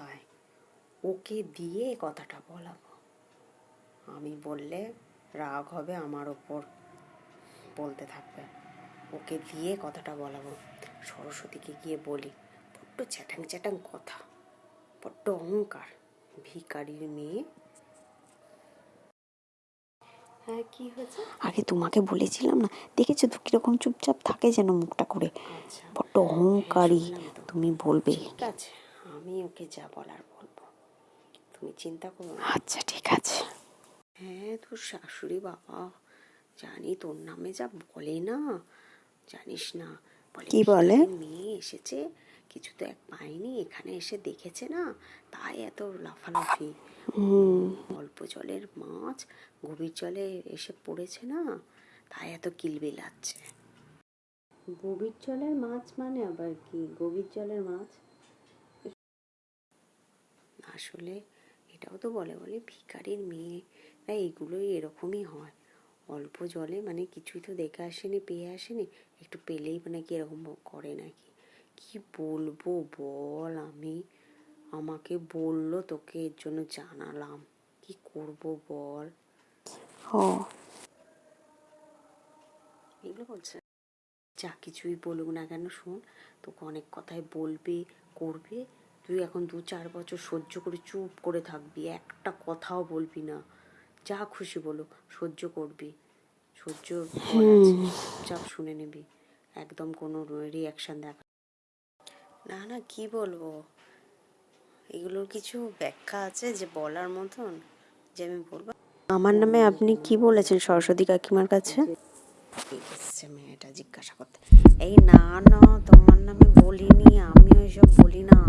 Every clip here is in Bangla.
কোথায়। ওকে দিয়ে কথাটা বলাবো। আমি বললে রাগ হবে আমার ওপর বলতে থাকবে। ওকে দিয়ে কথাটা বলাবো। সরস্বতীকে গিয়ে বলি বড্ড চ্যাটাং চ্যাটাং কথা বড্ড অহংকার ভিকারির মেয়ে। হ্যাঁ কি হয়েছে? আগে তোমাকে বলেছিলাম না দেখেছ তো কীরকম চুপচাপ থাকে যেন মুখটা করে। আচ্ছা। বড্ড অহংকারী তুমি বলবে। ঠিক আছে। আমি ওকে যা বলার বলব। তুমি চিন্তা করো না। আচ্ছা ঠিক আছে। হ্যাঁ তোর শাশুড়ি বাবা জানি তোর নামে যা বলে না। জানিস না কি বলে? মেয়ে এসেছে কিছু তো এক পায়নি এখানে এসে দেখেছে না তাই এত লাফালাফি। অল্প জলের মাছ গভীর জলে এসে পড়েছে না তাই এত কিলবিলাচ্ছে গভীর জলের মাছ মানে আবার কি? গভীর জলের মাছ? আসলে এটাও তো বলে বলে ভিখারির মেয়েরা এগুলোই এরকমই হয়। অল্প জলে মানে কিছুই তো দেখে আসেনি পেয়ে আসেনি। একটু পেলেই মানে কি এরকম করে নাকি? কি বলব? বল আমি। আমাকে বলল তোকে এর জন্য জানালাম। কি করব বল? ও। এগুলো বলছে যা কিছুই বলুক না কেন শোন তোকে অনেক কথাই বলবে করবে। তুই এখন দু চার বছর সহ্য করে চুপ করে থাকবি একটা কথাও বলবি না। যা খুশি বলুক সহ্য করবি। সহ্য চুপচাপ শুনে নিবি। একদম কোনো রিয়াকশন দেখা। না না কি বলব? এগুলোর কিছু ব্যাখ্যা আছে যে বলার মতন যে আমি বলব। আমার নামে আপনি কি বলেছেন সরস্বতী কাকিমার কাছে? এসছে মেয়েটা জিজ্ঞাসা করতে। এই না না তোমার নামে বলিনি আমিও এসব বলি না।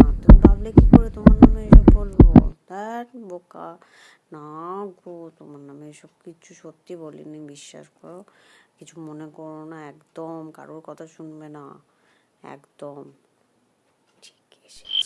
বোকা। না গো, তোমার নামে এসব কিছু সত্যি বলিনি, বিশ্বাস করো। কিছু মনে করো না, একদম কারোর কথা শুনবে না। একদম। ঠিক এসে